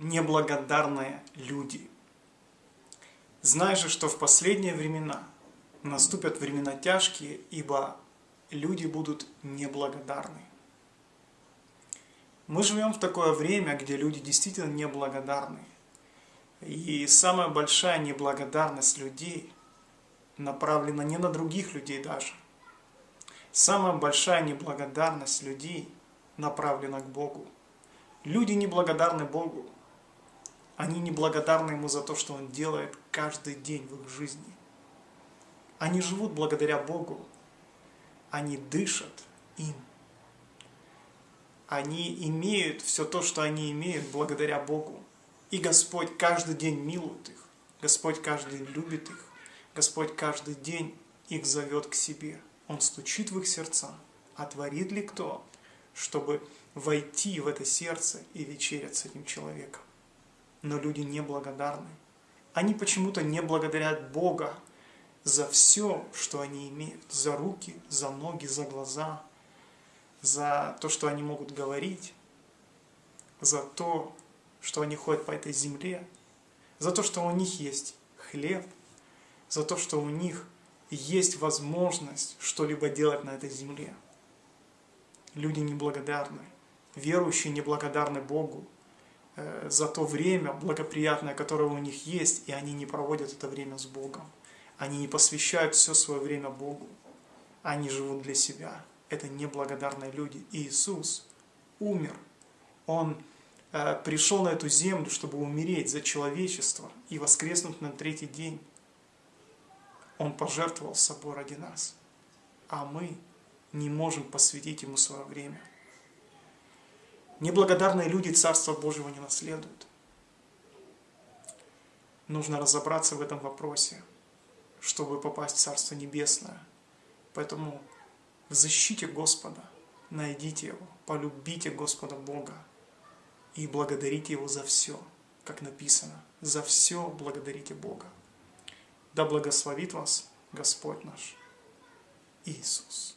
неблагодарные люди. Знай же, что в последние времена наступят времена тяжкие, ибо люди будут неблагодарны. Мы живем в такое время, где люди действительно неблагодарны. И самая большая неблагодарность людей направлена не на других людей даже. Самая большая неблагодарность людей направлена к Богу. Люди неблагодарны Богу. Они неблагодарны Ему за то, что Он делает каждый день в их жизни. Они живут благодаря Богу. Они дышат им. Они имеют все то, что они имеют благодаря Богу. И Господь каждый день милует их. Господь каждый день любит их. Господь каждый день их зовет к себе. Он стучит в их сердца. Отворит ли кто, чтобы войти в это сердце и вечерять с этим человеком? Но люди неблагодарны. Они почему-то не благодарят Бога за все, что они имеют, за руки, за ноги, за глаза, за то, что они могут говорить, за то, что они ходят по этой земле, за то, что у них есть хлеб, за то, что у них есть возможность что-либо делать на этой земле. Люди неблагодарны, верующие неблагодарны Богу, за то время благоприятное, которое у них есть, и они не проводят это время с Богом. Они не посвящают все свое время Богу. Они живут для себя. Это неблагодарные люди. И Иисус умер. Он э, пришел на эту землю, чтобы умереть за человечество и воскреснуть на третий день. Он пожертвовал собой ради нас. А мы не можем посвятить Ему свое время. Неблагодарные люди Царства Божьего не наследуют. Нужно разобраться в этом вопросе, чтобы попасть в Царство Небесное. Поэтому в защите Господа найдите Его, полюбите Господа Бога и благодарите Его за все, как написано. За все благодарите Бога. Да благословит вас Господь наш Иисус.